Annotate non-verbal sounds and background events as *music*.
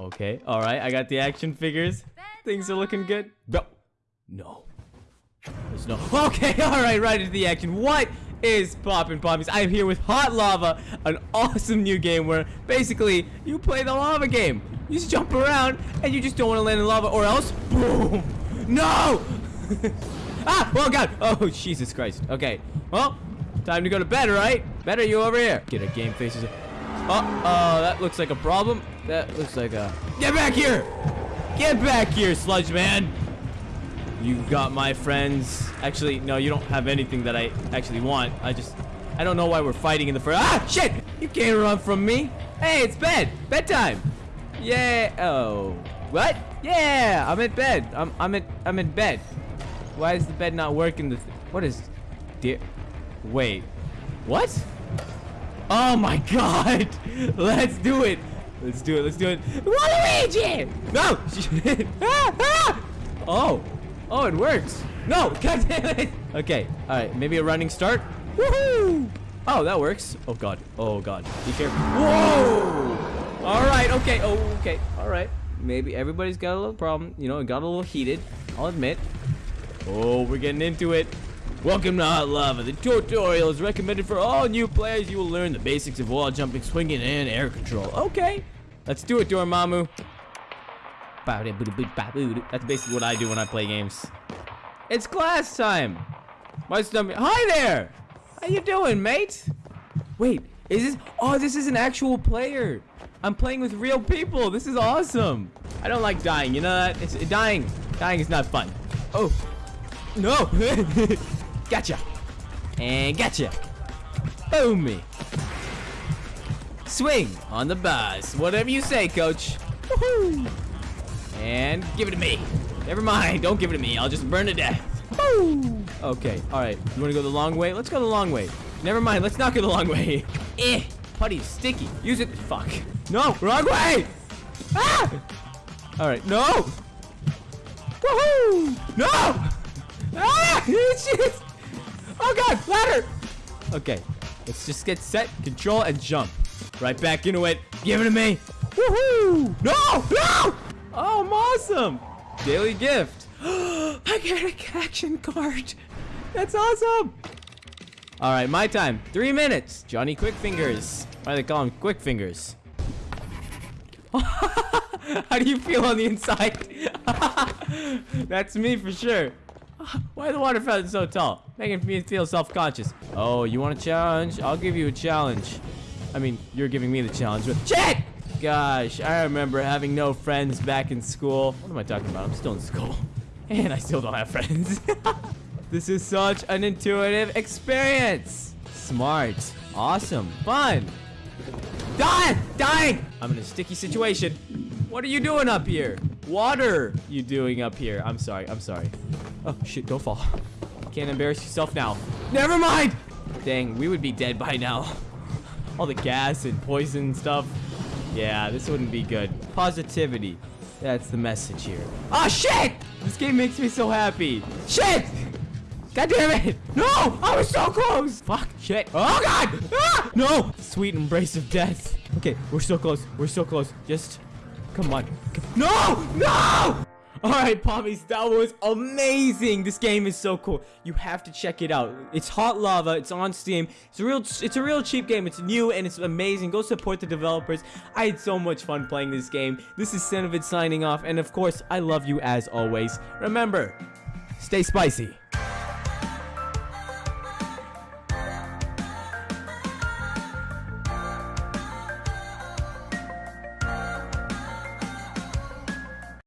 Okay, all right. I got the action figures. Things are looking good. No. No. There's no. *laughs* Okay, *laughs* all right, right into the action. What is poppin' poppies? I am here with Hot Lava, an awesome new game where basically you play the lava game. You just jump around and you just don't want to land in lava or else, boom. No! *laughs* ah, oh god. Oh, Jesus Christ. Okay, well, time to go to bed, right? Better you over here. Get a game faces. Oh, uh, that looks like a problem. That looks like a... Get back here! Get back here, sludge man! You got my friends. Actually, no, you don't have anything that I actually want. I just... I don't know why we're fighting in the first... Ah, shit! You can't run from me. Hey, it's bed. Bedtime. Yeah. Oh. What? Yeah, I'm in bed. I'm, I'm in, I'm in bed. Why is the bed not working? The what is... Dear... Wait. What? Oh my god! *laughs* Let's do it! Let's do it, let's do it. Waluigi! No! *laughs* Oh. Oh, it works. No! *laughs* God damn it! Okay, alright, maybe a running start. Woohoo! Oh, that works. Oh god. Oh god. Be careful. Whoa! Alright, okay. Oh, okay. Alright. Maybe everybody's got a little problem. You know, it got a little heated. I'll admit. Oh, we're getting into it. Welcome to Hot Lava. The tutorial is recommended for all new players. You will learn the basics of wall jumping, swinging, and air control. Okay. Let's do it, Dormammu. That's basically what I do when I play games. It's class time. My stomach. Hi there. How you doing, mate? Wait, is this? Oh, this is an actual player. I'm playing with real people. This is awesome. I don't like dying. You know that? It's dying. Dying is not fun. Oh, no. Gotcha. And gotcha. Boom me. Swing on the bus. Whatever you say, coach. And give it to me. Never mind. Don't give it to me. I'll just burn to death. Okay. All right. You want to go the long way? Let's go the long way. Never mind. Let's not go the long way. *laughs* eh. Putty's sticky. Use it. Fuck. No. Wrong way. Ah. All right. No. Woohoo. No. Ah. *laughs* Shit. Oh god, ladder! Okay, let's just get set, control, and jump. Right back into it. Give it to me. Woohoo! No! No! Oh, I'm awesome! Daily gift. *gasps* I get a action card. That's awesome! All right, my time. Three minutes. Johnny Quick Fingers. Why do they call him Quick Fingers? *laughs* How do you feel on the inside? *laughs* That's me for sure. *laughs* Why are the water fountain so tall? Making me feel self-conscious. Oh, you want a challenge? I'll give you a challenge. I mean, you're giving me the challenge. But shit! Gosh, I remember having no friends back in school. What am I talking about? I'm still in school. *laughs* And I still don't have friends. *laughs* this is such an intuitive experience. Smart. Awesome. Fun. Die! Dying! I'm in a sticky situation. What are you doing up here? Water you doing up here? I'm sorry. I'm sorry. Oh, shit. Don't fall. Can't embarrass yourself now. Never mind! Dang, we would be dead by now. All the gas and poison stuff. Yeah, this wouldn't be good. Positivity. That's the message here. Oh, shit! This game makes me so happy. Shit! God damn it! No! I was so close! Fuck, shit. Oh, God! Ah! No! Sweet embrace of death. Okay, we're so close. We're so close. Just, come on. No! No! All right, Pommies, that was amazing. This game is so cool. You have to check it out. It's Hot Lava. It's on Steam. It's a real, it's a real cheap game. It's new and it's amazing. Go support the developers. I had so much fun playing this game. This is Cinevid signing off, and of course, I love you as always. Remember, stay spicy.